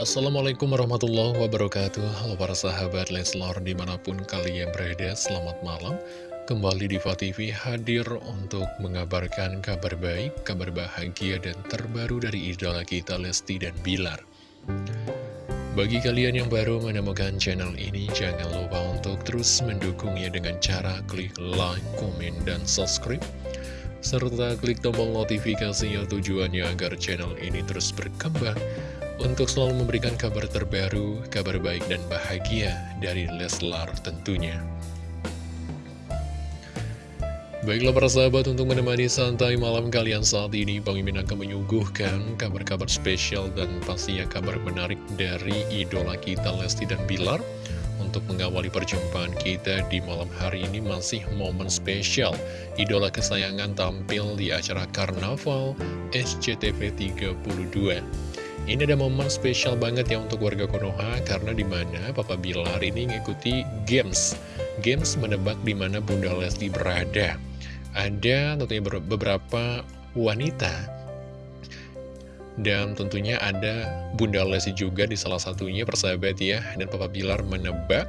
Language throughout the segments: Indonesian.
Assalamualaikum warahmatullahi wabarakatuh. Halo para sahabat Leslar di mana pun kalian berada Selamat malam. Kembali di TV hadir untuk mengabarkan kabar baik Kabar bahagia dan terbaru dari idola kita Lesti dan Bilar. Bagi kalian yang baru menemukan channel ini Jangan lupa untuk terus mendukungnya dengan cara klik like, komen, dan subscribe. Serta klik tombol notifikasinya tujuannya agar channel ini terus berkembang untuk selalu memberikan kabar terbaru, kabar baik dan bahagia dari Leslar tentunya. Baiklah para sahabat untuk menemani santai malam kalian saat ini Bang Imin akan menyuguhkan kabar-kabar spesial dan pastinya kabar menarik dari idola kita Lesti dan Bilar Untuk mengawali perjumpaan kita di malam hari ini masih momen spesial Idola kesayangan tampil di acara Karnaval SCTV 32 ini ada momen spesial banget ya untuk warga Konoha karena di mana Papa Bilar ini ngikuti games. Games menebak di mana Bunda Lesti berada. Ada tentunya beberapa wanita dan tentunya ada Bunda Lesti juga di salah satunya persahabat ya Dan Papa Bilar menebak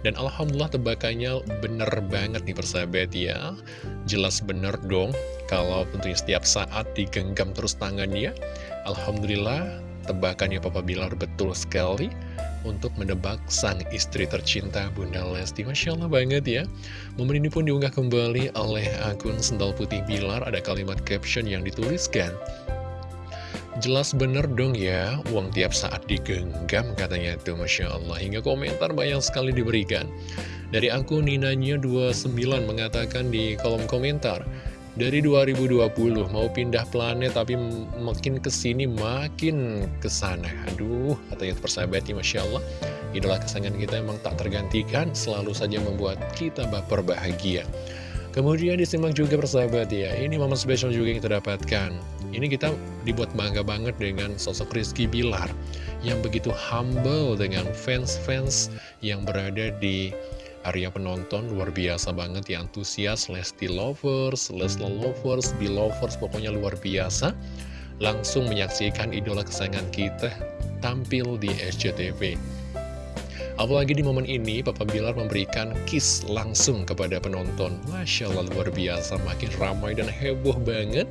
Dan Alhamdulillah tebakannya bener banget nih persahabat ya Jelas bener dong Kalau tentunya setiap saat digenggam terus tangannya Alhamdulillah Tebakannya Papa Bilar betul sekali untuk menebak sang istri tercinta Bunda Lesti. Masya Allah banget ya. Momen ini pun diunggah kembali oleh akun Sendal Putih Bilar. Ada kalimat caption yang dituliskan. Jelas bener dong ya, uang tiap saat digenggam katanya itu Masya Allah. Hingga komentar banyak sekali diberikan. Dari akun Ninanya29 mengatakan di kolom komentar, dari 2020 mau pindah planet tapi makin ke sini makin ke sana aduh katanya persahabatnya Masya Allah. Idola kesayangan kita emang tak tergantikan selalu saja membuat kita baper bahagia. Kemudian disimak juga persahabat ya. Ini momen spesial juga yang kita dapatkan. Ini kita dibuat bangga banget dengan sosok Rizky Bilar yang begitu humble dengan fans-fans yang berada di area penonton luar biasa banget ya antusias Lesti Lovers, Lesla Lovers, Belovers pokoknya luar biasa langsung menyaksikan idola kesayangan kita tampil di SCTV Apalagi di momen ini, Papa Bilar memberikan kiss langsung kepada penonton. Masya Allah, luar biasa, makin ramai dan heboh banget.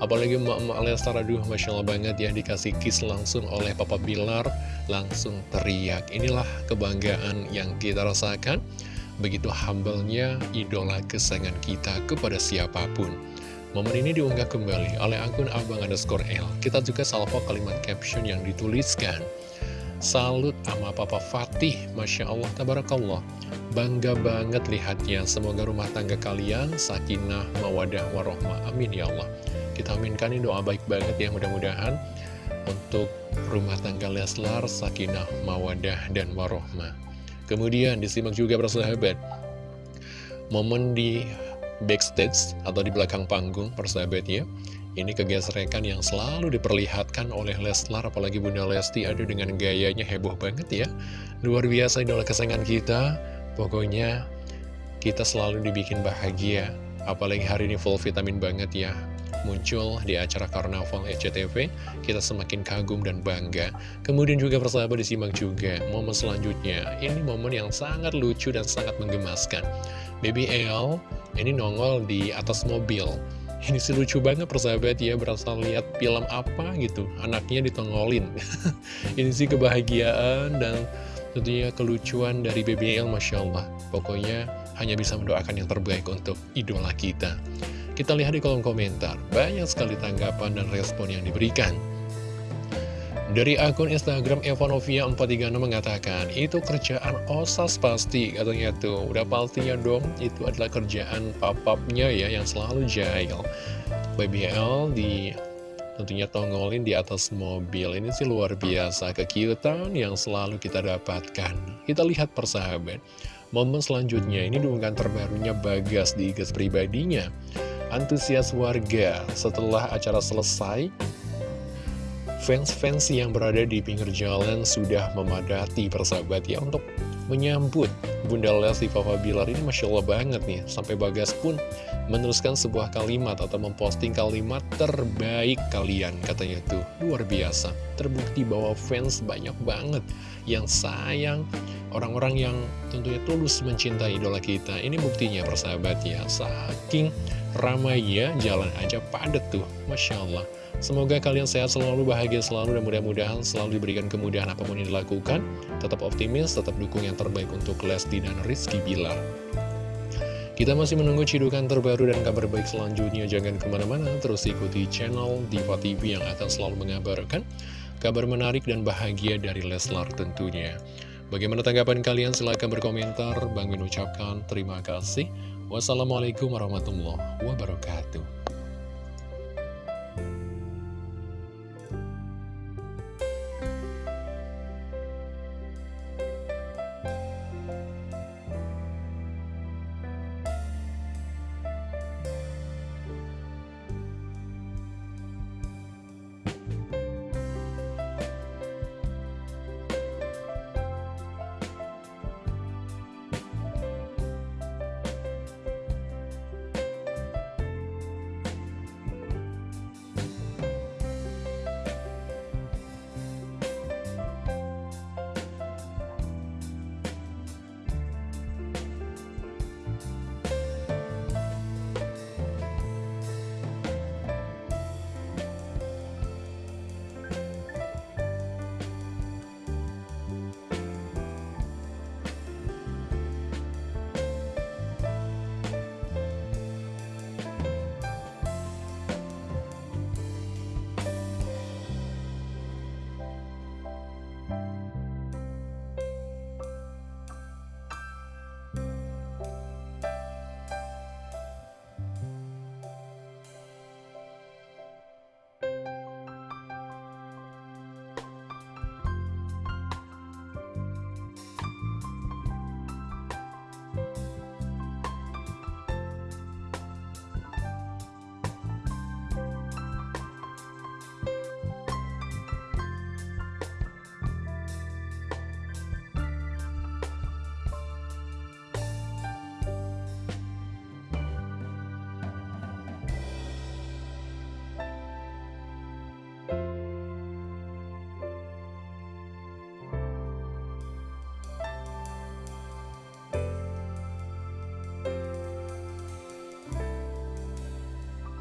Apalagi Mak-Mak Lestar, aduh, Masya Allah banget ya, dikasih kiss langsung oleh Papa Bilar, langsung teriak. Inilah kebanggaan yang kita rasakan. Begitu humble-nya idola kesayangan kita kepada siapa pun. Momen ini diunggah kembali oleh akun abang underscore L. Kita juga salvo kalimat caption yang dituliskan. Salut sama Papa Fatih, Masya Allah, Tabarakallah. Bangga banget lihatnya, semoga rumah tangga kalian sakinah, mawadah, warohmah. Amin ya Allah. Kita aminkan ini doa baik banget ya, mudah-mudahan untuk rumah tangga Leslar, sakinah, mawadah, dan warohmah. Kemudian disimak juga persahabat Momen di backstage atau di belakang panggung persahabat ya. Ini kegesrekan yang selalu diperlihatkan oleh Leslar Apalagi Bunda Lesti. Ada dengan gayanya heboh banget ya. Luar biasa idola kesayangan kita. Pokoknya kita selalu dibikin bahagia. Apalagi hari ini full vitamin banget ya muncul di acara Karnaval SCTV, kita semakin kagum dan bangga. Kemudian juga persahabat disimak juga momen selanjutnya. Ini momen yang sangat lucu dan sangat menggemaskan. Baby L ini nongol di atas mobil. Ini sih lucu banget persahabat ya, berasal lihat film apa gitu, anaknya ditongolin. ini sih kebahagiaan dan tentunya kelucuan dari BBL Masya Allah. Pokoknya hanya bisa mendoakan yang terbaik untuk idola kita. Kita lihat di kolom komentar, banyak sekali tanggapan dan respon yang diberikan. Dari akun Instagram Evanovia 436 mengatakan, itu kerjaan osas pasti, katanya tuh. Udah pastinya dong, itu adalah kerjaan papapnya ya, yang selalu jahil. BBL di tentunya tongolin di atas mobil. Ini sih luar biasa, kekiutan yang selalu kita dapatkan. Kita lihat persahabat. Momen selanjutnya, ini diunggah terbarunya Bagas di IG pribadinya antusias warga setelah acara selesai fans-fans yang berada di pinggir jalan sudah memadati persahabat ya untuk menyambut Bunda Lesti Papa Bilar ini. Masya Allah banget nih Sampai Bagas pun meneruskan sebuah kalimat atau memposting kalimat terbaik kalian katanya tuh. Luar biasa Terbukti bahwa fans banyak banget yang sayang Orang-orang yang tentunya tulus mencintai idola kita Ini buktinya persahabat ya Saking ramainya jalan aja padet tuh Masya Allah Semoga kalian sehat selalu, bahagia selalu, dan mudah-mudahan selalu diberikan kemudahan apa pun yang dilakukan. Tetap optimis, tetap dukung yang terbaik untuk Lesti dan Rizky Bilar. Kita masih menunggu cidukan terbaru dan kabar baik selanjutnya. Jangan ke mana-mana, terus ikuti channel Diva TV yang akan selalu mengabarkan kabar menarik dan bahagia dari Leslar tentunya. Bagaimana tanggapan kalian? Silahkan berkomentar. Bang Min ucapkan terima kasih. Wassalamualaikum warahmatullahi wabarakatuh.